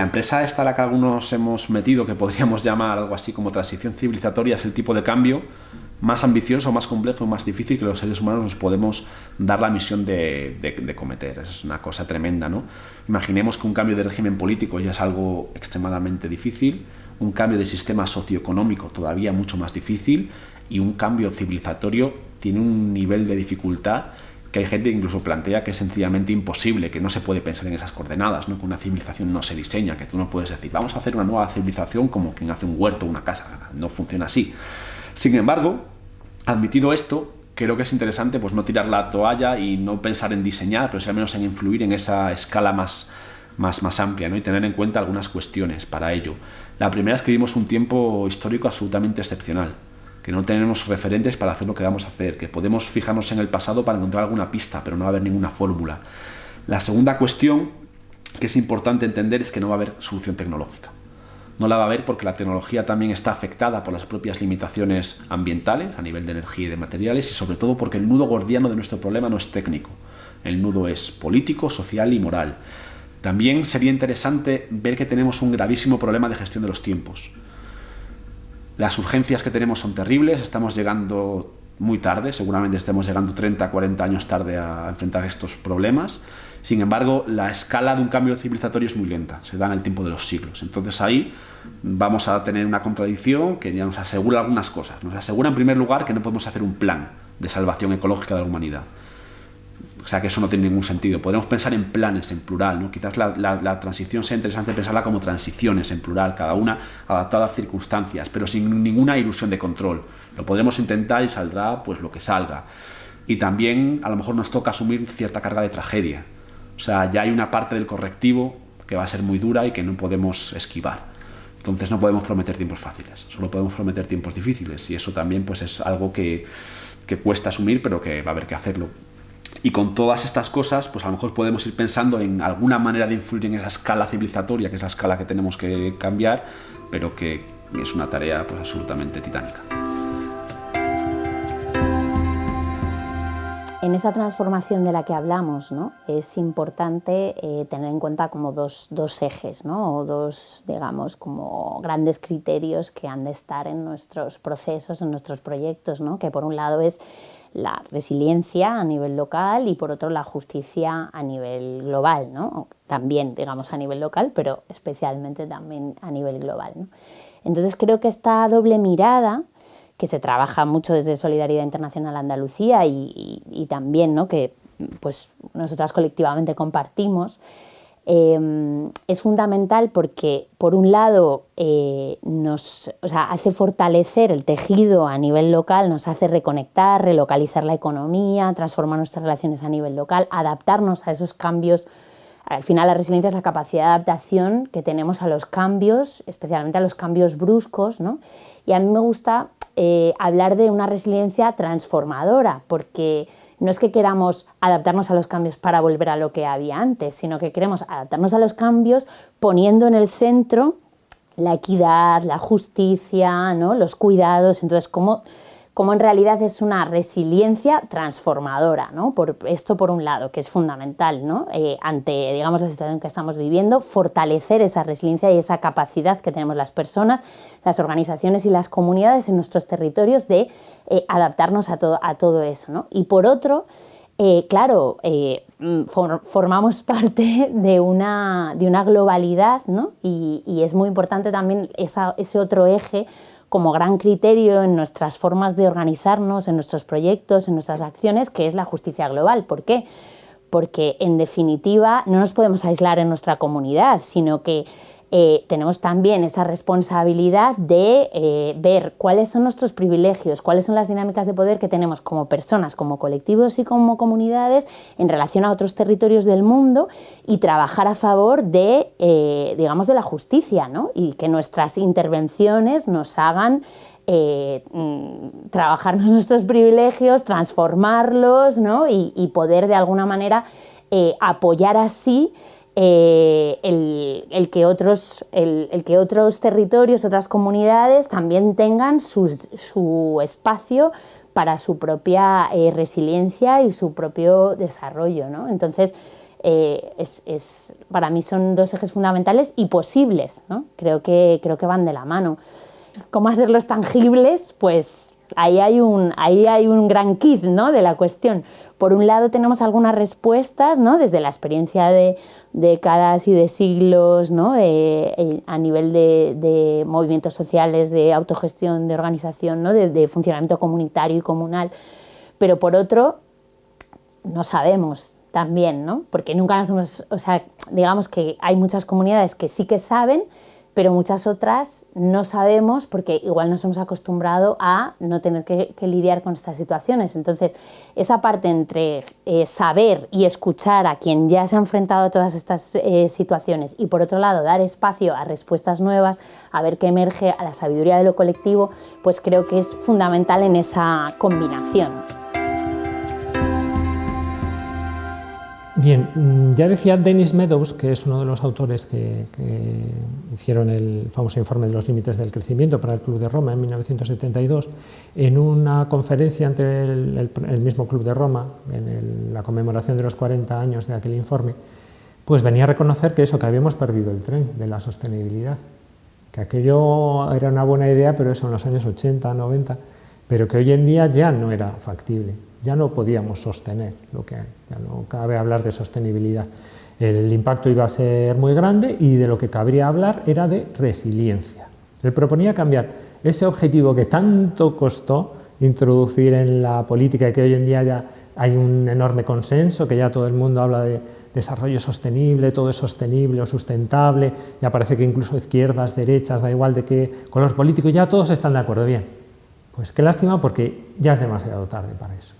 La empresa esta a la que algunos hemos metido, que podríamos llamar algo así como transición civilizatoria, es el tipo de cambio más ambicioso, más complejo y más difícil que los seres humanos nos podemos dar la misión de, de, cometer. Esa es una cosa tremenda, ¿no? Imaginemos que un cambio de régimen político ya es algo extremadamente difícil, un cambio de sistema socioeconómico todavía mucho más difícil y un cambio civilizatorio tiene un nivel de dificultad que hay gente que incluso plantea que es sencillamente imposible, que no se puede pensar en esas coordenadas, ¿no? que una civilización no se diseña, que tú no puedes decir, vamos a hacer una nueva civilización como quien hace un huerto o una casa, no funciona así. Sin embargo, admitido esto, creo que es interesante pues, no tirar la toalla y no pensar en diseñar, pero al menos en influir en esa escala más, más, más amplia ¿no? y tener en cuenta algunas cuestiones para ello. La primera es que vivimos un tiempo histórico absolutamente excepcional que no tenemos referentes para hacer lo que vamos a hacer, que podemos fijarnos en el pasado para encontrar alguna pista, pero no va a haber ninguna fórmula. La segunda cuestión que es importante entender es que no va a haber solución tecnológica. No la va a haber porque la tecnología también está afectada por las propias limitaciones ambientales a nivel de energía y de materiales y sobre todo porque el nudo gordiano de nuestro problema no es técnico. El nudo es político, social y moral. También sería interesante ver que tenemos un gravísimo problema de gestión de los tiempos. Las urgencias que tenemos son terribles, estamos llegando muy tarde, seguramente estemos llegando 30, 40 años tarde a enfrentar estos problemas. Sin embargo, la escala de un cambio civilizatorio es muy lenta, se da en el tiempo de los siglos. Entonces ahí vamos a tener una contradicción que ya nos asegura algunas cosas. Nos asegura en primer lugar que no podemos hacer un plan de salvación ecológica de la humanidad. O sea que eso no tiene ningún sentido. Podemos pensar en planes en plural, ¿no? Quizás la, transición sea interesante pensarla como transiciones en plural, cada una adaptada a circunstancias, pero sin ninguna ilusión de control. Lo podremos intentar y saldrá pues lo que salga. Y también a lo mejor nos toca asumir cierta carga de tragedia. O sea, ya hay una parte del correctivo que va a ser muy dura y que no podemos esquivar. Entonces no podemos prometer tiempos fáciles, solo podemos prometer tiempos difíciles y eso también pues es algo que, que cuesta asumir, pero que va a haber que hacerlo y con todas estas cosas, pues a lo mejor podemos ir pensando en alguna manera de influir en esa escala civilizatoria, que es la escala que tenemos que cambiar, pero que es una tarea pues, absolutamente titánica. En esa transformación de la que hablamos, ¿no? es importante eh, tener en cuenta como dos, dos ejes, ¿no? o dos, digamos, como grandes criterios que han de estar en nuestros procesos, en nuestros proyectos, ¿no? que por un lado es la resiliencia a nivel local y por otro la justicia a nivel global, ¿no? también digamos a nivel local, pero especialmente también a nivel global. Entonces creo que esta doble mirada, que se trabaja mucho desde Solidaridad Internacional Andalucía y, también ¿no? que pues, nosotras colectivamente compartimos, Em, es fundamental porque, por un lado, eh, nos hace fortalecer el tejido a nivel local, nos hace reconectar, relocalizar la economía, transformar nuestras relaciones a nivel local, adaptarnos a esos cambios. Al final, la resiliencia es la capacidad de adaptación que tenemos a los cambios, especialmente a los cambios bruscos. ¿no? Y a mí me gusta eh, hablar de una resiliencia transformadora, porque no es que queramos adaptarnos a los cambios para volver a lo que había antes, sino que queremos adaptarnos a los cambios poniendo en el centro la equidad, la justicia, ¿no? los cuidados. Entonces, ¿cómo, cómo en realidad es una resiliencia transformadora, ¿no? Por esto por un lado, que es fundamental, ¿no? Eh, ante, digamos, la situación que estamos viviendo, fortalecer esa resiliencia y esa capacidad que tenemos las personas, las organizaciones y las comunidades en nuestros territorios de eh, adaptarnos a todo, a todo eso, ¿no? Y por otro, eh, claro, mm, formamos parte de una, de una globalidad, ¿no? Y, es muy importante también ese otro eje como gran criterio en nuestras formas de organizarnos, en nuestros proyectos, en nuestras acciones, que es la justicia global. ¿Por qué? Porque en definitiva no nos podemos aislar en nuestra comunidad, sino que eh, tenemos también esa responsabilidad de eh, ver cuáles son nuestros privilegios, cuáles son las dinámicas de poder que tenemos como personas, como colectivos y como comunidades en relación a otros territorios del mundo y trabajar a favor de, eh, digamos, de la justicia ¿no? y que nuestras intervenciones nos hagan mm, trabajar nuestros privilegios, transformarlos ¿no? y, poder de alguna manera apoyar así eh, el, que otros, el, que otros territorios, otras comunidades también tengan su, espacio para su propia eh, resiliencia y su propio desarrollo. ¿no? Entonces, eh, es, para mí son dos ejes fundamentales y posibles, ¿no? creo, que, creo que van de la mano. ¿Cómo hacerlos tangibles? Pues ahí hay un, ahí hay un gran kit ¿no? de la cuestión. Por un lado tenemos algunas respuestas ¿no? desde la experiencia de décadas y de siglos ¿no? Eh, a nivel de, movimientos sociales, de autogestión, de organización, ¿no? de, de funcionamiento comunitario y comunal. Pero por otro, no sabemos también, ¿no? Porque nunca nos hemos, o sea, digamos que hay muchas comunidades que sí que saben, pero muchas otras no sabemos porque igual nos hemos acostumbrado a no tener que, lidiar con estas situaciones. Entonces, esa parte entre eh, saber y escuchar a quien ya se ha enfrentado a todas estas eh, situaciones y por otro lado dar espacio a respuestas nuevas, a ver qué emerge, a la sabiduría de lo colectivo, pues creo que es fundamental en esa combinación. Bien, mm, ya decía Dennis Meadows, que es uno de los autores que, hicieron el famoso informe de los límites del crecimiento para el Club de Roma en 1972, en una conferencia entre el, mismo Club de Roma, en la conmemoración de los 40 años de aquel informe, pues venía a reconocer que eso, que habíamos perdido el tren de la sostenibilidad, que aquello era una buena idea, pero eso en los años 80, 90, pero que hoy en día ya no era factible ya no podíamos sostener lo que hay, ya no cabe hablar de sostenibilidad. El impacto iba a ser muy grande y de lo que cabría hablar era de resiliencia. Él proponía cambiar ese objetivo que tanto costó introducir en la política y que hoy en día ya hay un enorme consenso, que ya todo el mundo habla de desarrollo sostenible, todo es sostenible o sustentable, ya parece que incluso izquierdas, derechas, da igual de qué color político, ya todos están de acuerdo. Bien, pues qué lástima porque ya es demasiado tarde para eso.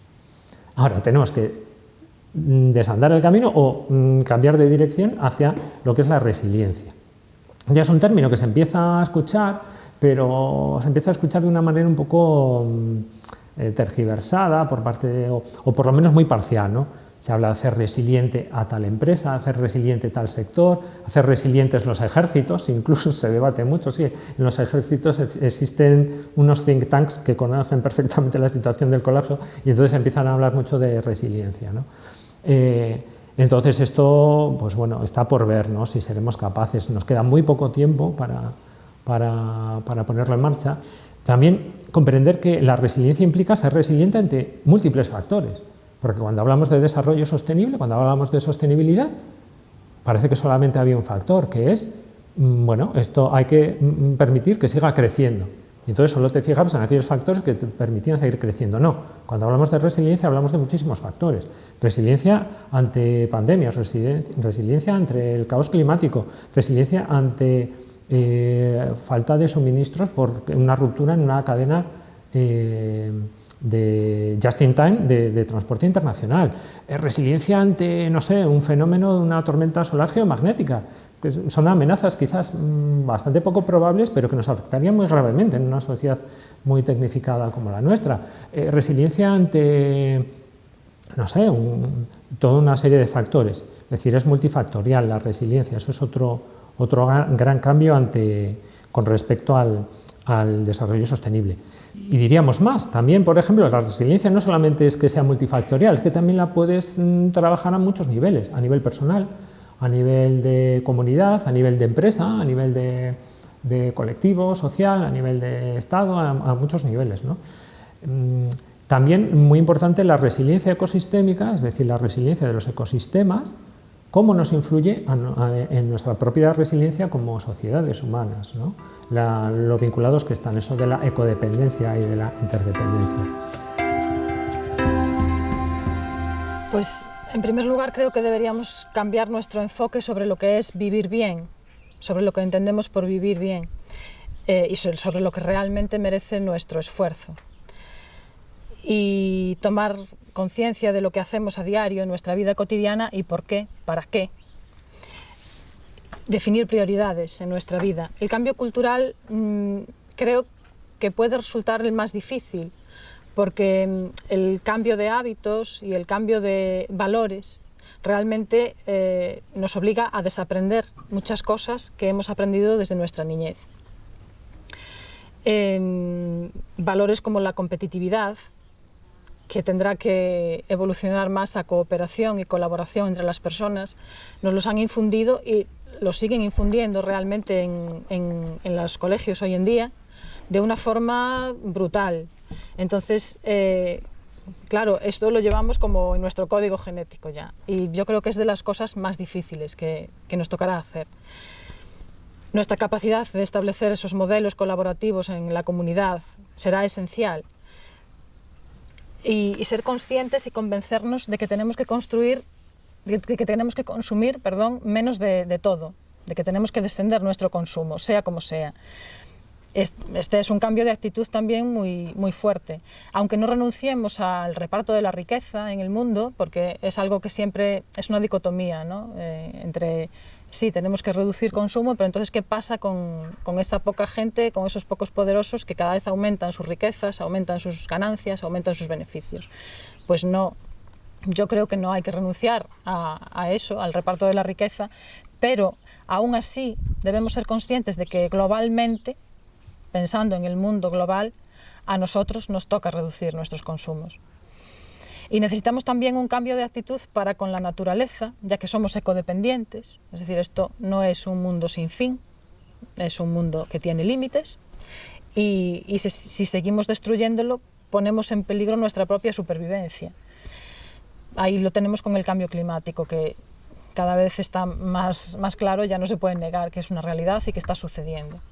Ahora tenemos que mm, desandar el camino o mm, cambiar de dirección hacia lo que es la resiliencia. Ya es un término que se empieza a escuchar, pero se empieza a escuchar de una manera un poco mm, eh, tergiversada por parte o, por lo menos muy parcial. ¿no? Se habla de hacer resiliente a tal empresa, hacer resiliente tal sector, hacer resilientes los ejércitos, incluso se debate mucho, sí, en los ejércitos existen unos think tanks que conocen perfectamente la situación del colapso y entonces empiezan a hablar mucho de resiliencia. Eh, entonces esto, pues bueno, está por ver ¿no? si seremos capaces, nos queda muy poco tiempo para, para, para ponerlo en marcha. También comprender que la resiliencia implica ser resiliente ante múltiples factores. Porque cuando hablamos de desarrollo sostenible, cuando hablamos de sostenibilidad, parece que solamente había un factor, que es, mm, bueno, esto hay que mm, permitir que siga creciendo. Y entonces solo te fijamos en aquellos factores que te permitían seguir creciendo. No, cuando hablamos de resiliencia hablamos de muchísimos factores. Resiliencia ante pandemias, resiliencia ante el caos climático, resiliencia ante eh, falta de suministros por una ruptura en una cadena eh, de just in time de, transporte internacional, resiliencia ante, no sé, un fenómeno de una tormenta solar geomagnética, que son amenazas quizás mm, bastante poco probables, pero que nos afectarían muy gravemente en una sociedad muy tecnificada como la nuestra. Resiliencia ante, no sé, toda una serie de factores, es decir, es multifactorial la resiliencia, eso es otro, otro gran cambio ante, con respecto al, al desarrollo sostenible. Y diríamos más, también, por ejemplo, la resiliencia no solamente es que sea multifactorial, es que también la puedes mm, trabajar a muchos niveles, a nivel personal, a nivel de comunidad, a nivel de empresa, a nivel de, colectivo, social, a nivel de Estado, a, muchos niveles. Mm, también muy importante la resiliencia ecosistémica, es decir, la resiliencia de los ecosistemas, cómo nos influye en nuestra propia resiliencia como sociedades humanas, ¿no? Lo vinculados que están, eso de la ecodependencia y de la interdependencia. Pues en primer lugar creo que deberíamos cambiar nuestro enfoque sobre lo que es vivir bien, sobre lo que entendemos por vivir bien eh, y sobre lo que realmente merece nuestro esfuerzo. Y tomar conciencia de lo que hacemos a diario en nuestra vida cotidiana y por qué, para qué. Definir prioridades en nuestra vida. El cambio cultural mm, creo que puede resultar el más difícil porque mm, el cambio de hábitos y el cambio de valores realmente eh, nos obliga a desaprender muchas cosas que hemos aprendido desde nuestra niñez. valores como la competitividad, que tendrá que evolucionar más a cooperación y colaboración entre las personas, nos los han infundido y lo siguen infundiendo realmente en, en, los colegios hoy en día de una forma brutal. Entonces, eh, claro, esto lo llevamos como en nuestro código genético ya y yo creo que es de las cosas más difíciles que, que nos tocará hacer. Nuestra capacidad de establecer esos modelos colaborativos en la comunidad será esencial y, ser conscientes y convencernos de que tenemos que construir, de que tenemos que consumir, perdón, menos de, de todo, de que tenemos que descender nuestro consumo, sea como sea. Este es un cambio de actitud también muy, muy fuerte. Aunque no renunciemos al reparto de la riqueza en el mundo, porque es algo que siempre es una dicotomía, ¿no? Eh, entre sí, tenemos que reducir consumo, pero entonces ¿qué pasa con, con, esa poca gente, con esos pocos poderosos que cada vez aumentan sus riquezas, aumentan sus ganancias, aumentan sus beneficios? Pues no, yo creo que no hay que renunciar a, eso, al reparto de la riqueza, pero aún así debemos ser conscientes de que globalmente pensando en el mundo global, a nosotros nos toca reducir nuestros consumos. Y necesitamos también un cambio de actitud para con la naturaleza, ya que somos ecodependientes, es decir, esto no es un mundo sin fin, es un mundo que tiene límites, y, si seguimos destruyéndolo, ponemos en peligro nuestra propia supervivencia. Ahí lo tenemos con el cambio climático, que cada vez está más, más claro, ya no se puede negar que es una realidad y que está sucediendo.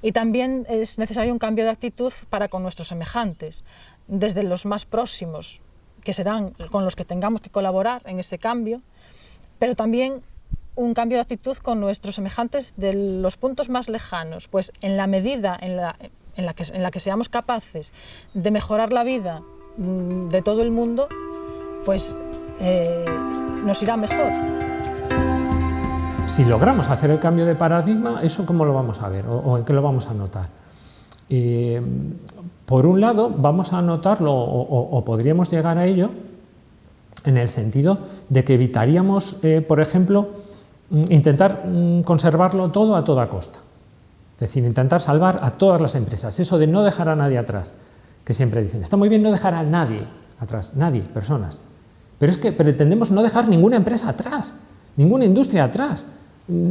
Y también es necesario un cambio de actitud para con nuestros semejantes, desde los más próximos, que serán con los que tengamos que colaborar en ese cambio, pero también un cambio de actitud con nuestros semejantes de los puntos más lejanos, pues en la medida en la, en la, que, seamos capaces de mejorar la vida mm, de todo el mundo, pues eh, nos irá mejor si logramos hacer el cambio de paradigma, ¿eso cómo lo vamos a ver o, en qué lo vamos a notar? Por un lado, vamos a notarlo o, podríamos llegar a ello en el sentido de que evitaríamos, eh, por ejemplo, mm, intentar mm, conservarlo todo a toda costa. Es decir, intentar salvar a todas las empresas. Eso de no dejar a nadie atrás, que siempre dicen, está muy bien no dejar a nadie atrás, nadie, personas. Pero es que pretendemos no dejar ninguna empresa atrás, ninguna industria atrás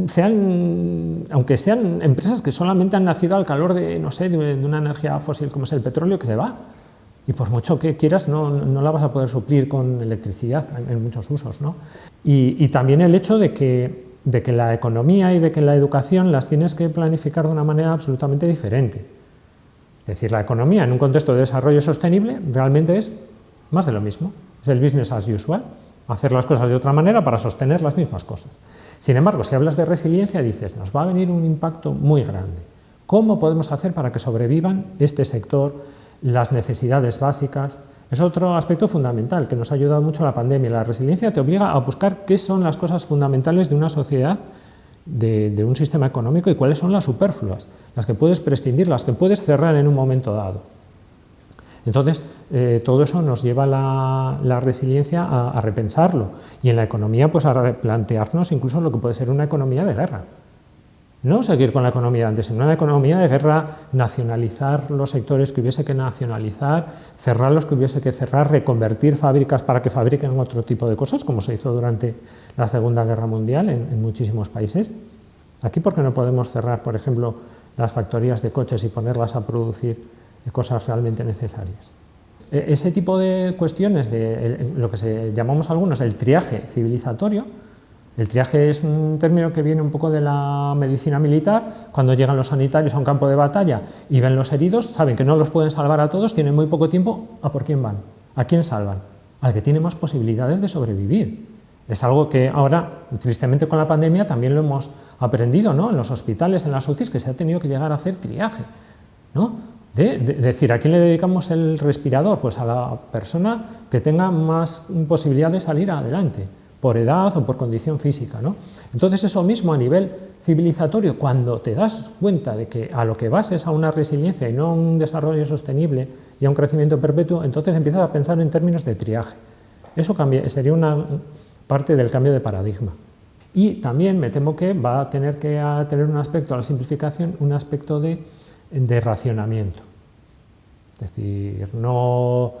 sean, aunque sean empresas que solamente han nacido al calor de, no sé, de, una energía fósil como es el petróleo que se va, y por mucho que quieras no, no la vas a poder suplir con electricidad en, muchos usos. ¿no? Y, también el hecho de que, de que la economía y de que la educación las tienes que planificar de una manera absolutamente diferente. Es decir, la economía en un contexto de desarrollo sostenible realmente es más de lo mismo, es el business as usual, hacer las cosas de otra manera para sostener las mismas cosas. Sin embargo, si hablas de resiliencia, dices, nos va a venir un impacto muy grande. ¿Cómo podemos hacer para que sobrevivan este sector, las necesidades básicas? Es otro aspecto fundamental que nos ha ayudado mucho la pandemia. La resiliencia te obliga a buscar qué son las cosas fundamentales de una sociedad, de, un sistema económico y cuáles son las superfluas, las que puedes prescindir, las que puedes cerrar en un momento dado. Entonces, eh, todo eso nos lleva la, la resiliencia a, repensarlo y en la economía pues a replantearnos incluso lo que puede ser una economía de guerra. No seguir con la economía de antes, sino una economía de guerra, nacionalizar los sectores que hubiese que nacionalizar, cerrar los que hubiese que cerrar, reconvertir fábricas para que fabriquen otro tipo de cosas, como se hizo durante la Segunda Guerra Mundial en, muchísimos países. Aquí, ¿por qué no podemos cerrar, por ejemplo, las factorías de coches y ponerlas a producir cosas realmente necesarias. E, ese tipo de cuestiones, de lo que se, llamamos algunos el triaje civilizatorio, el triaje es un término que viene un poco de la medicina militar, cuando llegan los sanitarios a un campo de batalla y ven los heridos, saben que no los pueden salvar a todos, tienen muy poco tiempo, ¿a por quién van? ¿A quién salvan? Al que tiene más posibilidades de sobrevivir. Es algo que ahora, tristemente con la pandemia, también lo hemos aprendido ¿no? en los hospitales, en las UCIs, que se ha tenido que llegar a hacer triaje. ¿no? De, decir, ¿a quién le dedicamos el respirador? Pues a la persona que tenga más posibilidad de salir adelante, por edad o por condición física. ¿no? Entonces eso mismo a nivel civilizatorio, cuando te das cuenta de que a lo que vas es a una resiliencia y no a un desarrollo sostenible y a un crecimiento perpetuo, entonces empiezas a pensar en términos de triaje. Eso sería una parte del cambio de paradigma. Y también me temo que va a tener que tener un aspecto a la simplificación, un aspecto de de racionamiento. Es decir, no,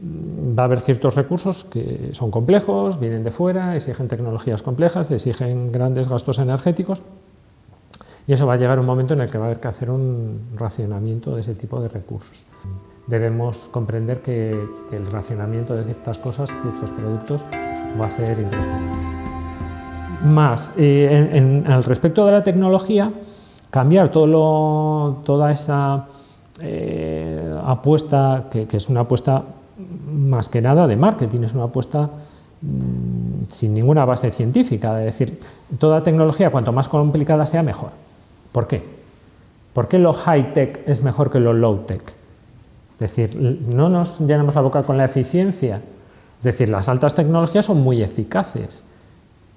mm, va a haber ciertos recursos que son complejos, vienen de fuera, exigen tecnologías complejas, exigen grandes gastos energéticos y eso va a llegar un momento en el que va a haber que hacer un racionamiento de ese tipo de recursos. Debemos comprender que, el racionamiento de ciertas cosas, ciertos productos, va a ser imprescindible. Más, eh, en, al respecto de la tecnología, cambiar todo toda esa eh, apuesta, que, es una apuesta más que nada de marketing, es una apuesta mm, sin ninguna base científica, es decir, toda tecnología cuanto más complicada sea mejor. ¿Por qué? ¿Por qué lo high-tech es mejor que lo low-tech? Es decir, no nos llenamos la boca con la eficiencia, es decir, las altas tecnologías son muy eficaces,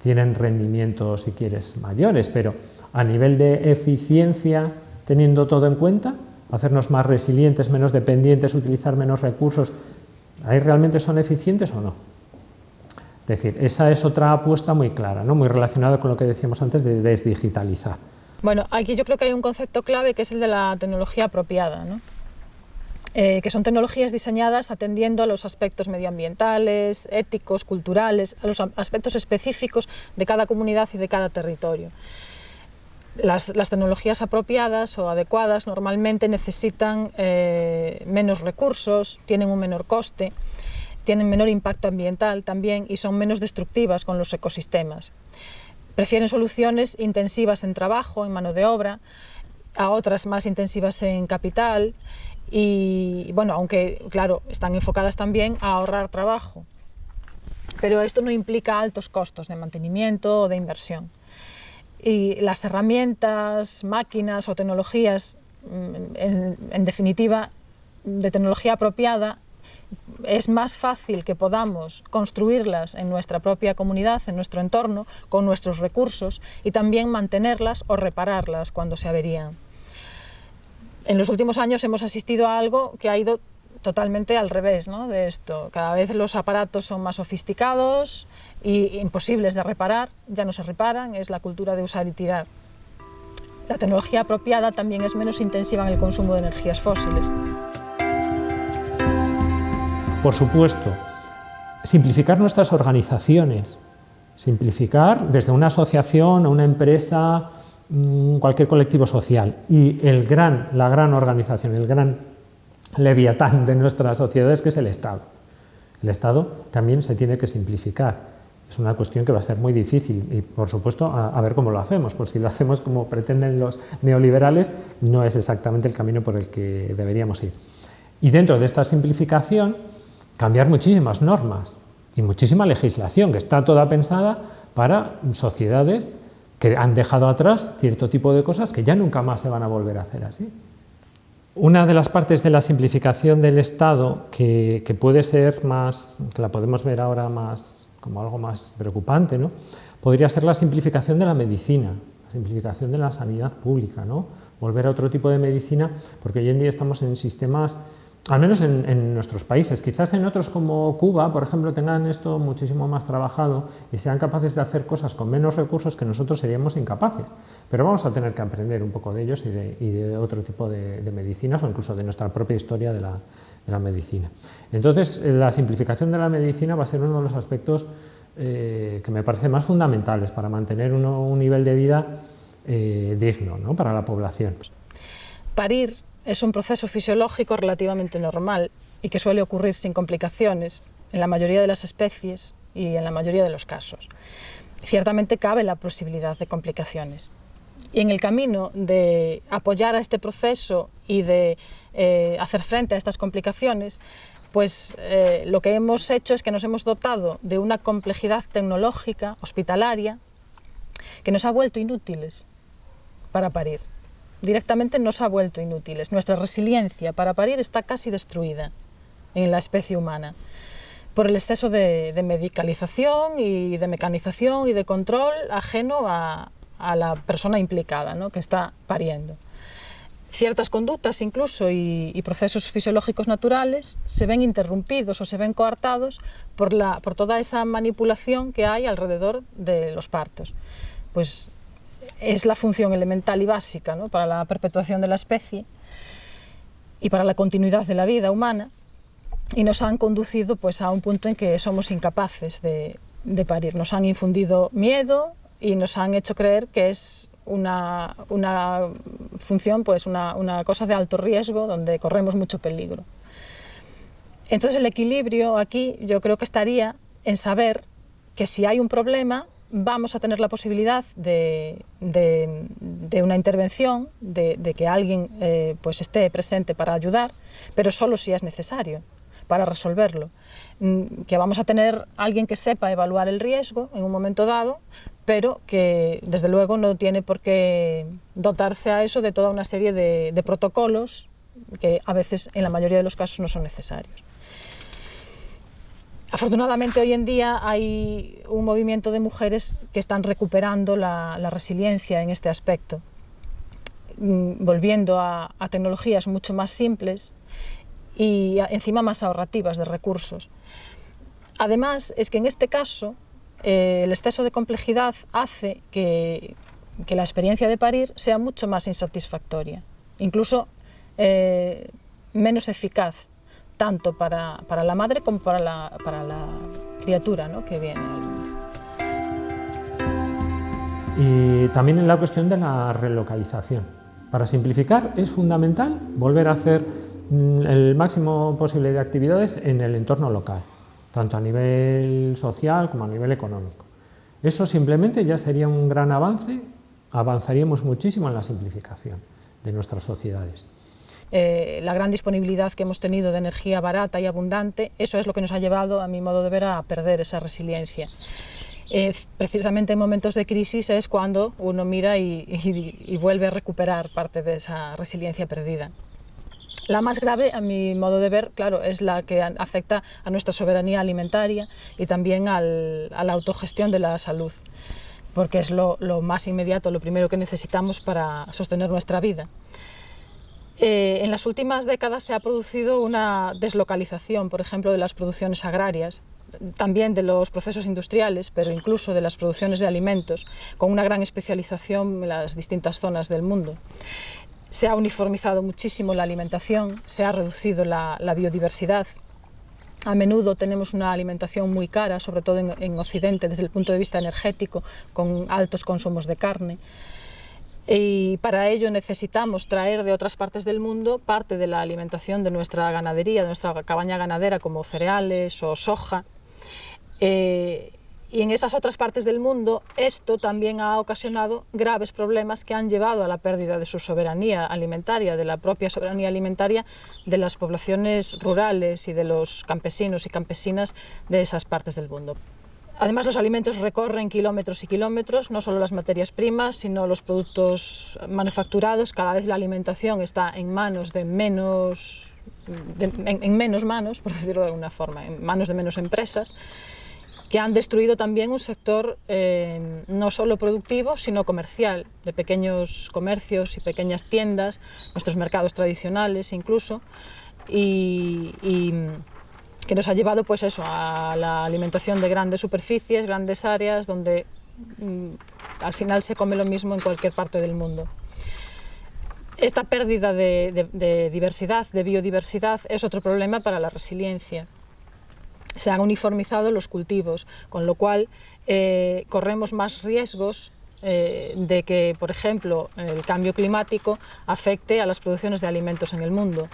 tienen rendimientos, si quieres, mayores, pero a nivel de eficiencia, teniendo todo en cuenta, hacernos más resilientes, menos dependientes, utilizar menos recursos, ¿ahí realmente son eficientes o no? Es decir, esa es otra apuesta muy clara, ¿no? muy relacionada con lo que decíamos antes de desdigitalizar. Bueno, aquí yo creo que hay un concepto clave que es el de la tecnología apropiada, ¿no? Eh, que son tecnologías diseñadas atendiendo a los aspectos medioambientales, éticos, culturales, a los aspectos específicos de cada comunidad y de cada territorio. Las, tecnologías apropiadas o adecuadas normalmente necesitan eh, menos recursos, tienen un menor coste, tienen menor impacto ambiental también y son menos destructivas con los ecosistemas. Prefieren soluciones intensivas en trabajo, en mano de obra, a otras más intensivas en capital y, bueno, aunque, claro, están enfocadas también a ahorrar trabajo. Pero esto no implica altos costos de mantenimiento o de inversión. Y las herramientas, máquinas o tecnologías, mm, en, definitiva, de tecnología apropiada, es más fácil que podamos construirlas en nuestra propia comunidad, en nuestro entorno, con nuestros recursos y también mantenerlas o repararlas cuando se averían. En los últimos años hemos asistido a algo que ha ido totalmente al revés de esto. Cada vez los aparatos son más sofisticados e imposibles de reparar, ya no se reparan, es la cultura de usar y tirar. La tecnología apropiada también es menos intensiva en el consumo de energías fósiles. Por supuesto, simplificar nuestras organizaciones, simplificar desde una asociación a una empresa, mm, cualquier colectivo social y el gran, la gran organización, el gran leviatán de nuestras sociedades, que es el Estado. El Estado también se tiene que simplificar. Es una cuestión que va a ser muy difícil y, por supuesto, a, ver cómo lo hacemos, porque si lo hacemos como pretenden los neoliberales, no es exactamente el camino por el que deberíamos ir. Y dentro de esta simplificación, cambiar muchísimas normas y muchísima legislación, que está toda pensada para sociedades que han dejado atrás cierto tipo de cosas que ya nunca más se van a volver a hacer así. Una de las partes de la simplificación del Estado que, puede ser más, que la podemos ver ahora más como algo más preocupante, ¿no? podría ser la simplificación de la medicina, la simplificación de la sanidad pública, ¿no? volver a otro tipo de medicina, porque hoy en día estamos en sistemas al menos en, nuestros países. Quizás en otros como Cuba, por ejemplo, tengan esto muchísimo más trabajado y sean capaces de hacer cosas con menos recursos que nosotros seríamos incapaces. Pero vamos a tener que aprender un poco de ellos y de, otro tipo de, medicinas o incluso de nuestra propia historia de la, medicina. Entonces, la simplificación de la medicina va a ser uno de los aspectos eh, que me parece más fundamentales para mantener un nivel de vida eh, digno ¿no? para la población. Parir es un proceso fisiológico relativamente normal y que suele ocurrir sin complicaciones en la mayoría de las especies y en la mayoría de los casos. Ciertamente cabe la posibilidad de complicaciones. Y en el camino de apoyar a este proceso y de eh, hacer frente a estas complicaciones, pues eh, lo que hemos hecho es que nos hemos dotado de una complejidad tecnológica, hospitalaria, que nos ha vuelto inútiles para parir directamente nos ha vuelto inútiles. Nuestra resiliencia para parir está casi destruida en la especie humana por el exceso de, medicalización y de mecanización y de control ajeno a, la persona implicada ¿no? que está pariendo. Ciertas conductas incluso y, y, procesos fisiológicos naturales se ven interrumpidos o se ven coartados por, la, por toda esa manipulación que hay alrededor de los partos. Pues es la función elemental y básica para la perpetuación de la especie y para la continuidad de la vida humana, y nos han conducido pues, a un punto en que somos incapaces de, de parir. Nos han infundido miedo y nos han hecho creer que es una, una función, pues una, una cosa de alto riesgo donde corremos mucho peligro. Entonces el equilibrio aquí yo creo que estaría en saber que si hay un problema vamos a tener la posibilidad de, de, una intervención, de, que alguien eh, pues esté presente para ayudar, pero solo si es necesario para resolverlo. Mm, que vamos a tener alguien que sepa evaluar el riesgo en un momento dado, pero que desde luego no tiene por qué dotarse a eso de toda una serie de protocolos que a veces en la mayoría de los casos no son necesarios. Afortunadamente hoy en día hay un movimiento de mujeres que están recuperando la, resiliencia en este aspecto, mm, volviendo a, tecnologías mucho más simples y encima más ahorrativas de recursos. Además, es que en este caso eh, el exceso de complejidad hace que, que, la experiencia de parir sea mucho más insatisfactoria, incluso eh, menos eficaz tanto para, para la madre como para la, para la criatura ¿no? que viene. Y también en la cuestión de la relocalización. Para simplificar, es fundamental volver a hacer mm, el máximo posible de actividades en el entorno local, tanto a nivel social como a nivel económico. Eso simplemente ya sería un gran avance, avanzaríamos muchísimo en la simplificación de nuestras sociedades eh, la gran disponibilidad que hemos tenido de energía barata y abundante, eso es lo que nos ha llevado, a mi modo de ver, a perder esa resiliencia. Eh, precisamente en momentos de crisis es cuando uno mira y, vuelve a recuperar parte de esa resiliencia perdida. La más grave, a mi modo de ver, claro, es la que afecta a nuestra soberanía alimentaria y también a la autogestión de la salud, porque es lo, más inmediato, lo primero que necesitamos para sostener nuestra vida. Eh, en las últimas décadas se ha producido una deslocalización, por ejemplo, de las producciones agrarias, también de los procesos industriales, pero incluso de las producciones de alimentos, con una gran especialización en las distintas zonas del mundo. Se ha uniformizado muchísimo la alimentación, se ha reducido la, biodiversidad. A menudo tenemos una alimentación muy cara, sobre todo en Occidente, desde el punto de vista energético, con altos consumos de carne y para ello necesitamos traer de otras partes del mundo parte de la alimentación de nuestra ganadería, de nuestra cabaña ganadera, como cereales o soja. Eh, y en esas otras partes del mundo esto también ha ocasionado graves problemas que han llevado a la pérdida de su soberanía alimentaria, de la propia soberanía alimentaria de las poblaciones rurales y de los campesinos y campesinas de esas partes del mundo. Además, los alimentos recorren kilómetros y kilómetros, no solo las materias primas, sino los productos manufacturados. Cada vez la alimentación está en manos de menos, en, en, menos manos, por decirlo de alguna forma, en manos de menos empresas, que han destruido también un sector eh, no solo productivo, sino comercial, de pequeños comercios y pequeñas tiendas, nuestros mercados tradicionales incluso, y que nos ha llevado pues eso, a la alimentación de grandes superficies, grandes áreas, donde mm, al final se come lo mismo en cualquier parte del mundo. Esta pérdida de, diversidad, de biodiversidad, es otro problema para la resiliencia. Se han uniformizado los cultivos, con lo cual eh, corremos más riesgos eh, de que, por ejemplo, el cambio climático afecte a las producciones de alimentos en el mundo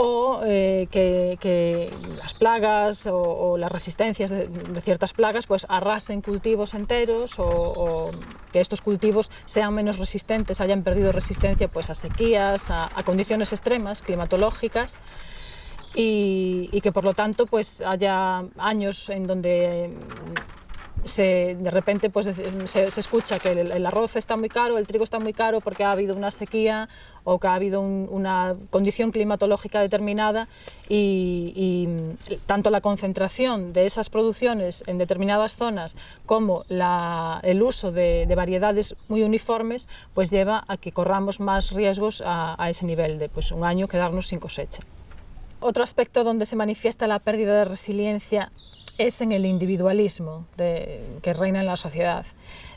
o eh, que, las plagas o, las resistencias de, ciertas plagas pues arrasen cultivos enteros o, que estos cultivos sean menos resistentes, hayan perdido resistencia pues a sequías, a, a condiciones extremas climatológicas y, y, que por lo tanto pues haya años en donde se, de repente pues, se, escucha que el, arroz está muy caro, el trigo está muy caro porque ha habido una sequía o que ha habido un, una condición climatológica determinada y, tanto la concentración de esas producciones en determinadas zonas como el uso de, de, variedades muy uniformes pues lleva a que corramos más riesgos a, a ese nivel de pues, un año quedarnos sin cosecha. Otro aspecto donde se manifiesta la pérdida de resiliencia es en el individualismo que reina en la sociedad.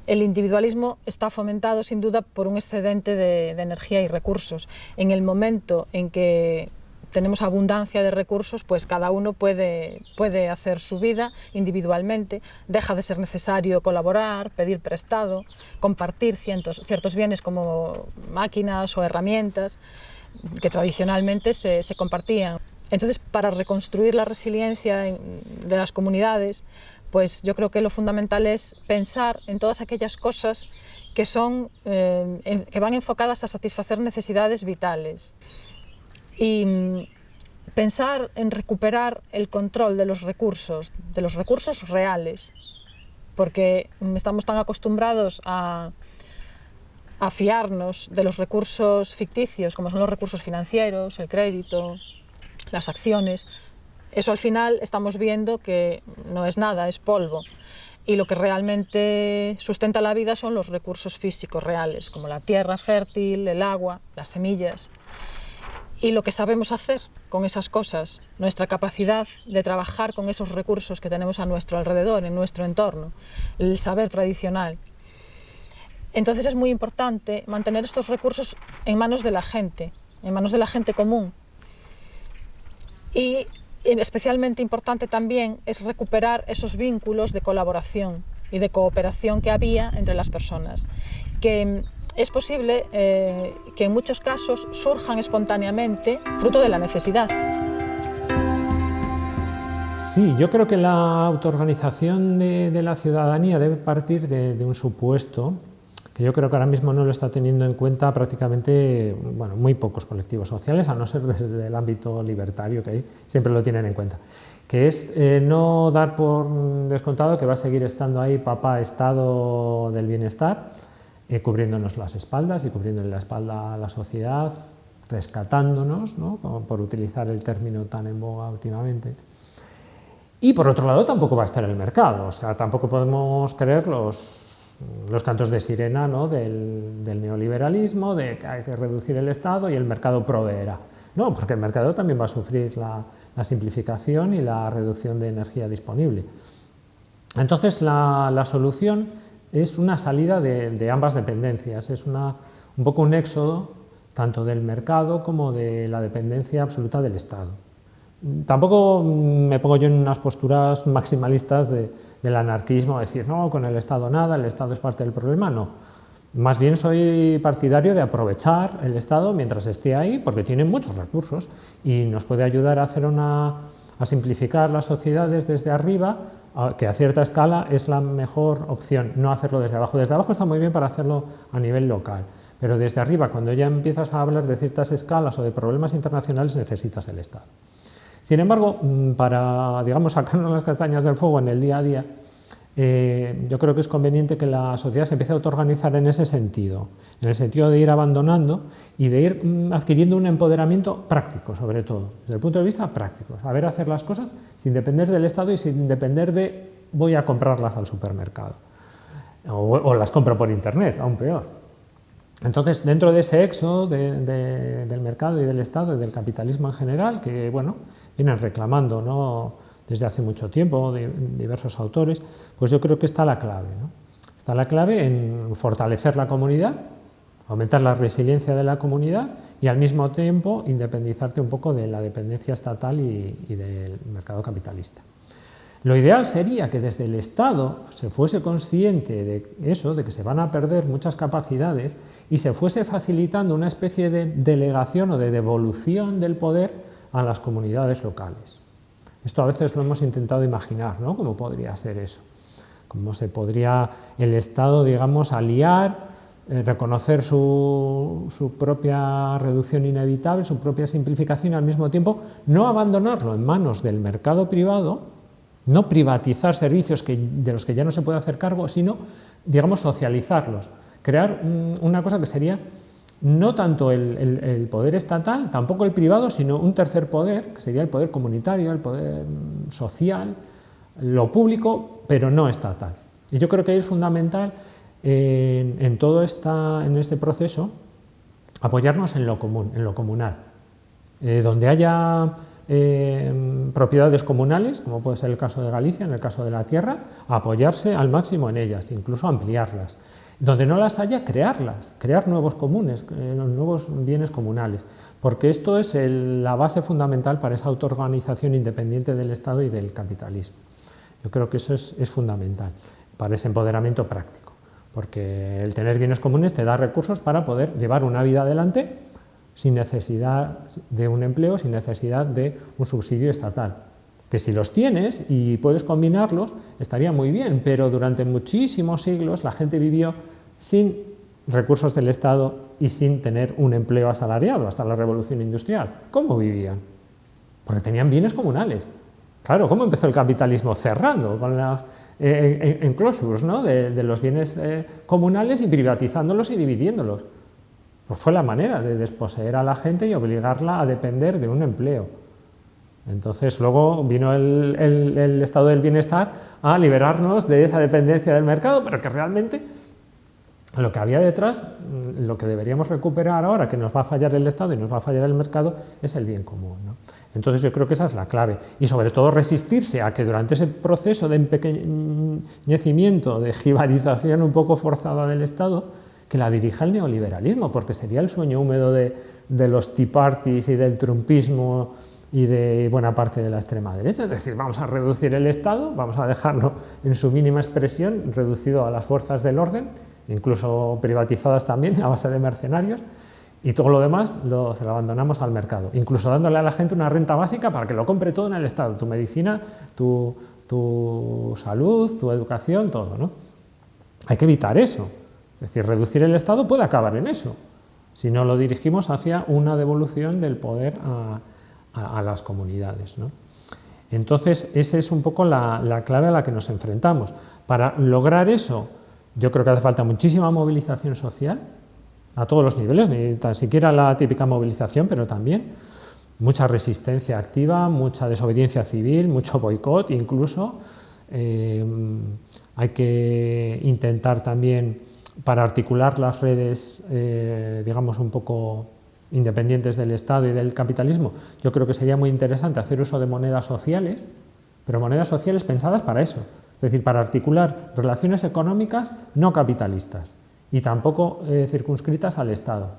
El individualismo está fomentado sin duda por un excedente de, energía y recursos. En el momento en que tenemos abundancia de recursos, pues cada uno puede, puede hacer su vida individualmente, deja de ser necesario colaborar, pedir prestado, compartir ciertos, ciertos bienes como máquinas o herramientas que tradicionalmente se, se compartían. Entonces, para reconstruir la resiliencia de las comunidades, pues yo creo que lo fundamental es pensar en todas aquellas cosas que, son, eh, que van enfocadas a satisfacer necesidades vitales. Y mm, pensar en recuperar el control de los recursos, de los recursos reales, porque estamos tan acostumbrados a, a fiarnos de los recursos ficticios, como son los recursos financieros, el crédito, las acciones, eso al final estamos viendo que no es nada, es polvo. Y lo que realmente sustenta la vida son los recursos físicos reales, como la tierra fértil, el agua, las semillas. Y lo que sabemos hacer con esas cosas, nuestra capacidad de trabajar con esos recursos que tenemos a nuestro alrededor, en nuestro entorno, el saber tradicional. Entonces es muy importante mantener estos recursos en manos de la gente, en manos de la gente común. Y especialmente importante también es recuperar esos vínculos de colaboración y de cooperación que había entre las personas, que mm, es posible eh, que en muchos casos surjan espontáneamente fruto de la necesidad. Sí, yo creo que la autoorganización de, la ciudadanía debe partir de un supuesto que yo creo que ahora mismo no lo está teniendo en cuenta prácticamente bueno, muy pocos colectivos sociales, a no ser desde el ámbito libertario, que ahí siempre lo tienen en cuenta, que es eh, no dar por descontado que va a seguir estando ahí papá Estado del Bienestar, eh, cubriéndonos las espaldas y cubriendo la espalda a la sociedad, rescatándonos, ¿no? por utilizar el término tan en boga últimamente. Y por otro lado tampoco va a estar el mercado, o sea, tampoco podemos creer los los cantos de sirena ¿no? del, neoliberalismo, de que hay que reducir el Estado y el mercado proveerá. No, porque el mercado también va a sufrir la, simplificación y la reducción de energía disponible. Entonces la, solución es una salida de, ambas dependencias, es un poco un éxodo tanto del mercado como de la dependencia absoluta del Estado. Tampoco me pongo yo en unas posturas maximalistas de, del anarquismo, decir, no, con el Estado nada, el Estado es parte del problema, no. Más bien soy partidario de aprovechar el Estado mientras esté ahí, porque tiene muchos recursos y nos puede ayudar a, hacer una, a simplificar las sociedades desde arriba, que a cierta escala es la mejor opción, no hacerlo desde abajo. Desde abajo está muy bien para hacerlo a nivel local, pero desde arriba, cuando ya empiezas a hablar de ciertas escalas o de problemas internacionales, necesitas el Estado. Sin embargo, mm, para digamos, sacarnos las castañas del fuego en el día a día, eh, yo creo que es conveniente que la sociedad se empiece a autoorganizar en ese sentido, en el sentido de ir abandonando y de ir mm, adquiriendo un empoderamiento práctico, sobre todo, desde el punto de vista práctico, saber hacer las cosas sin depender del Estado y sin depender de voy a comprarlas al supermercado, o, las compro por internet, aún peor. Entonces, dentro de ese éxodo del mercado y del Estado y del capitalismo en general, que bueno, vienen reclamando ¿no? desde hace mucho tiempo diversos autores, pues yo creo que está la clave. Está la clave en fortalecer la comunidad, aumentar la resiliencia de la comunidad y al mismo tiempo independizarte un poco de la dependencia estatal y, y del mercado capitalista. Lo ideal sería que desde el Estado se fuese consciente de eso, de que se van a perder muchas capacidades y se fuese facilitando una especie de delegación o de devolución del poder a las comunidades locales. Esto a veces lo hemos intentado imaginar, ¿no? ¿Cómo podría ser eso? ¿Cómo se podría el Estado, digamos, aliar, eh, reconocer su, su, propia reducción inevitable, su propia simplificación y al mismo tiempo no abandonarlo en manos del mercado privado, no privatizar servicios que, de los que ya no se puede hacer cargo, sino, digamos, socializarlos, crear una cosa que sería no tanto el, poder estatal, tampoco el privado, sino un tercer poder, que sería el poder comunitario, el poder social, lo público, pero no estatal. Y yo creo que es fundamental en, todo este proceso apoyarnos en lo común, en lo comunal. Eh, donde haya eh, propiedades comunales, como puede ser el caso de Galicia, en el caso de la tierra, apoyarse al máximo en ellas, incluso ampliarlas Donde no las haya, crearlas, crear nuevos comunes, eh, nuevos bienes comunales, porque esto es la base fundamental para esa autoorganización independiente del Estado y del capitalismo. Yo creo que eso es, es fundamental para ese empoderamiento práctico, porque el tener bienes comunes te da recursos para poder llevar una vida adelante sin necesidad de un empleo, sin necesidad de un subsidio estatal. Que si los tienes y puedes combinarlos, estaría muy bien, pero durante muchísimos siglos la gente vivió sin recursos del Estado y sin tener un empleo asalariado hasta la revolución industrial. ¿Cómo vivían? Porque tenían bienes comunales. Claro, ¿cómo empezó el capitalismo? Cerrando con las eh, enclosures ¿no? de, los bienes eh, comunales y privatizándolos y dividiéndolos. Pues fue la manera de desposeer a la gente y obligarla a depender de un empleo. Entonces luego vino el, estado del bienestar a liberarnos de esa dependencia del mercado, pero que realmente lo que había detrás, mm, lo que deberíamos recuperar ahora, que nos va a fallar el Estado y nos va a fallar el mercado, es el bien común. Entonces yo creo que esa es la clave. Y sobre todo resistirse a que durante ese proceso de empequeñecimiento, de jibarización un poco forzada del Estado, que la dirija el neoliberalismo, porque sería el sueño húmedo de, los Tea Parties y del trumpismo y de buena parte de la extrema derecha. Es decir, vamos a reducir el Estado, vamos a dejarlo en su mínima expresión, reducido a las fuerzas del orden, incluso privatizadas también a base de mercenarios, y todo lo demás se lo abandonamos al mercado, incluso dándole a la gente una renta básica para que lo compre todo en el Estado, tu medicina, tu, tu salud, tu educación, todo. ¿no? Hay que evitar eso. Es decir, reducir el Estado puede acabar en eso, si no lo dirigimos hacia una devolución del poder a, las comunidades. Entonces, esa es un poco la, clave a la que nos enfrentamos. Para lograr eso, yo creo que hace falta muchísima movilización social, a todos los niveles, ni tan siquiera la típica movilización, pero también mucha resistencia activa, mucha desobediencia civil, mucho boicot incluso. Eh, hay que intentar también para articular las redes, eh, digamos, un poco independientes del Estado y del capitalismo, yo creo que sería muy interesante hacer uso de monedas sociales, pero monedas sociales pensadas para eso, es decir, para articular relaciones económicas no capitalistas y tampoco eh, circunscritas al Estado,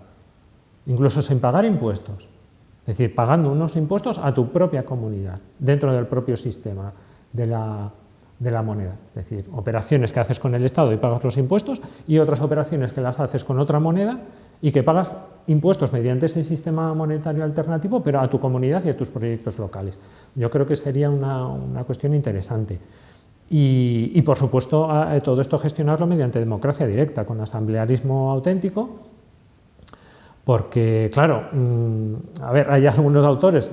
incluso sin pagar impuestos, es decir, pagando unos impuestos a tu propia comunidad, dentro del propio sistema de la, de la moneda. Es decir, operaciones que haces con el Estado y pagas los impuestos y otras operaciones que las haces con otra moneda y que pagas impuestos mediante ese sistema monetario alternativo, pero a tu comunidad y a tus proyectos locales. Yo creo que sería una, cuestión interesante. Y, por supuesto, todo esto gestionarlo mediante democracia directa, con asamblearismo auténtico, porque, claro, mm, a ver, hay algunos autores,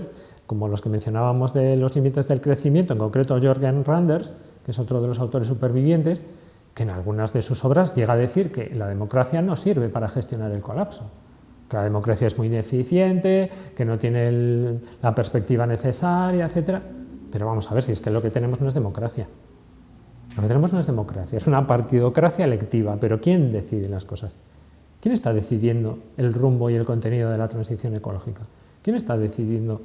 como los que mencionábamos de los límites del crecimiento, en concreto Jorgen Randers, que es otro de los autores supervivientes, que en algunas de sus obras llega a decir que la democracia no sirve para gestionar el colapso, que la democracia es muy ineficiente, que no tiene la perspectiva necesaria, etc. Pero vamos a ver si es que lo que tenemos no es democracia. Lo que tenemos no es democracia, es una partidocracia electiva, pero ¿quién decide las cosas? ¿Quién está decidiendo el rumbo y el contenido de la transición ecológica? ¿Quién está decidiendo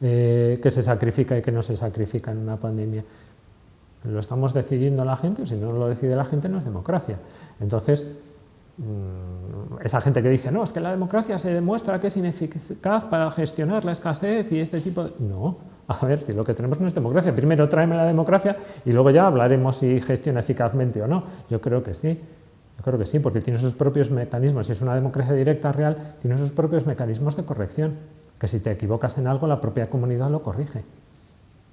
eh, qué se sacrifica y qué no se sacrifica en una pandemia? lo estamos decidiendo la gente, si no lo decide la gente no es democracia. Entonces, mm, esa gente que dice, no, es que la democracia se demuestra que es ineficaz para gestionar la escasez y este tipo de... No, a ver, si lo que tenemos no es democracia, primero tráeme la democracia y luego ya hablaremos si gestiona eficazmente o no. Yo creo que sí, yo creo que sí, porque tiene sus propios mecanismos, si es una democracia directa real, tiene sus propios mecanismos de corrección, que si te equivocas en algo, la propia comunidad lo corrige.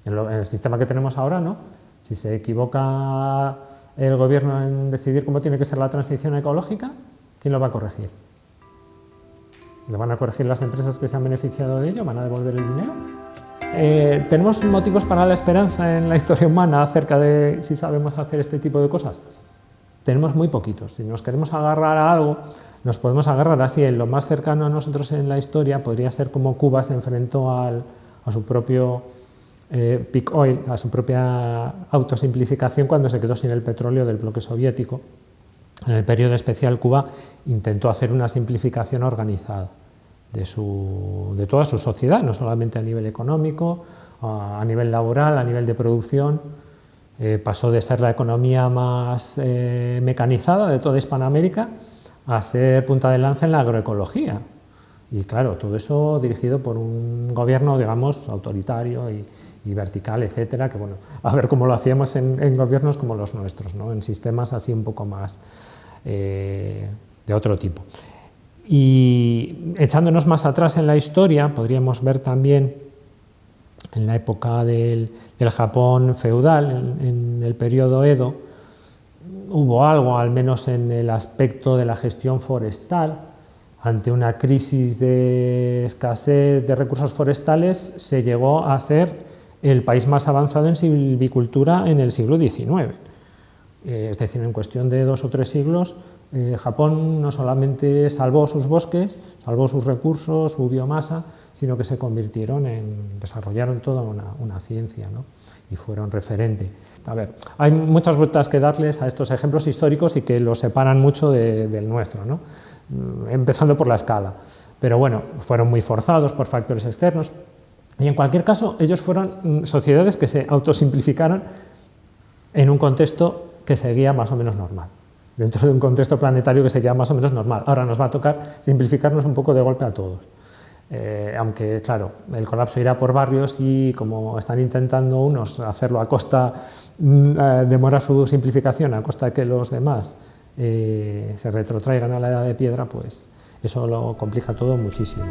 En, el sistema que tenemos ahora, ¿no? Si se equivoca el gobierno en decidir cómo tiene que ser la transición ecológica, ¿quién lo va a corregir? ¿Lo van a corregir las empresas que se han beneficiado de ello? ¿Van a devolver el dinero? Eh, ¿Tenemos motivos para la esperanza en la historia humana acerca de si sabemos hacer este tipo de cosas? Tenemos muy poquitos. Si nos queremos agarrar a algo, nos podemos agarrar así. En lo más cercano a nosotros en la historia podría ser como Cuba se enfrentó a su propio eh, Peak Oil a su propia autosimplificación cuando se quedó sin el petróleo del bloque soviético. En el periodo especial Cuba intentó hacer una simplificación organizada de, su, de toda su sociedad, no solamente a nivel económico, a nivel laboral, a nivel de producción, Eh, pasó de ser la economía más eh, mecanizada de toda Hispanoamérica a ser punta de lanza en la agroecología. Y claro, todo eso dirigido por un gobierno, digamos, autoritario y, vertical, etcétera, que bueno, a ver cómo lo hacíamos en, gobiernos como los nuestros, ¿no? en sistemas así un poco más eh, de otro tipo. Y echándonos más atrás en la historia, podríamos ver también en la época del, Japón feudal, en, el periodo Edo, hubo algo, al menos en el aspecto de la gestión forestal, ante una crisis de escasez de recursos forestales, se llegó a ser el país más avanzado en silvicultura en el siglo XIX. Eh, es decir, en cuestión de dos o tres siglos, eh, Japón no solamente salvó sus bosques, salvó sus recursos, su biomasa, sino que se convirtieron en, desarrollaron toda una, ciencia ¿no? Y fueron referente. A ver, hay muchas vueltas que darles a estos ejemplos históricos y que los separan mucho del nuestro, ¿no? Mm, empezando por la escala. Pero bueno, fueron muy forzados por factores externos y en cualquier caso ellos fueron mm, sociedades que se autosimplificaron en un contexto que seguía más o menos normal dentro de un contexto planetario que seguía más o menos normal. Ahora nos va a tocar simplificarnos un poco de golpe a todos. Eh, aunque claro, el colapso irá por barrios y como están intentando unos hacerlo a costa, mm, eh, demorar su simplificación a costa de que los demás eh, se retrotraigan a la edad de piedra, pues eso lo complica todo muchísimo.